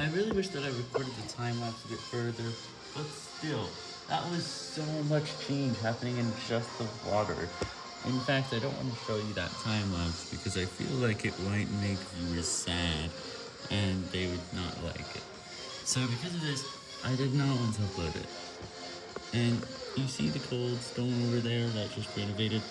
I really wish that I recorded the time-lapse a bit further, but still, that was so much change happening in just the water. In fact, I don't want to show you that time-lapse because I feel like it might make viewers sad, and they would not like it. So because of this, I did not want to upload it. And you see the cold stone over there that just renovated?